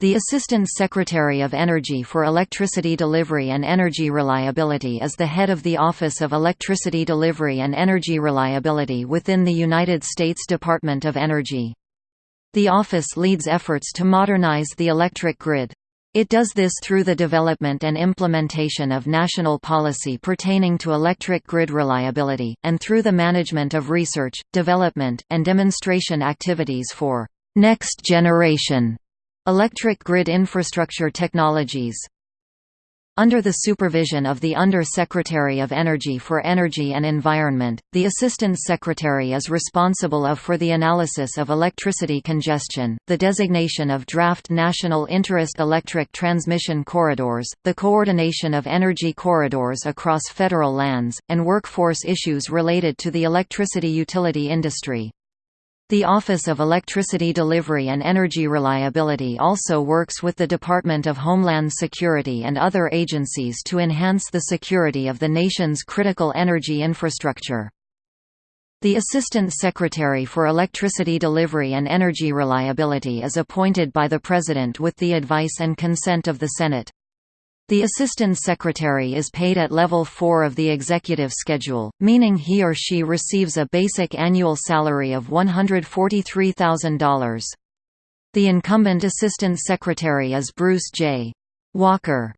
The Assistant Secretary of Energy for Electricity Delivery and Energy Reliability is the head of the Office of Electricity Delivery and Energy Reliability within the United States Department of Energy. The office leads efforts to modernize the electric grid. It does this through the development and implementation of national policy pertaining to electric grid reliability, and through the management of research, development, and demonstration activities for next generation Electric grid infrastructure technologies under the supervision of the Under-Secretary of Energy for Energy and Environment, the Assistant Secretary is responsible of for the analysis of electricity congestion, the designation of draft national interest electric transmission corridors, the coordination of energy corridors across federal lands, and workforce issues related to the electricity utility industry. The Office of Electricity Delivery and Energy Reliability also works with the Department of Homeland Security and other agencies to enhance the security of the nation's critical energy infrastructure. The Assistant Secretary for Electricity Delivery and Energy Reliability is appointed by the President with the advice and consent of the Senate. The Assistant Secretary is paid at level 4 of the executive schedule, meaning he or she receives a basic annual salary of $143,000. The incumbent Assistant Secretary is Bruce J. Walker.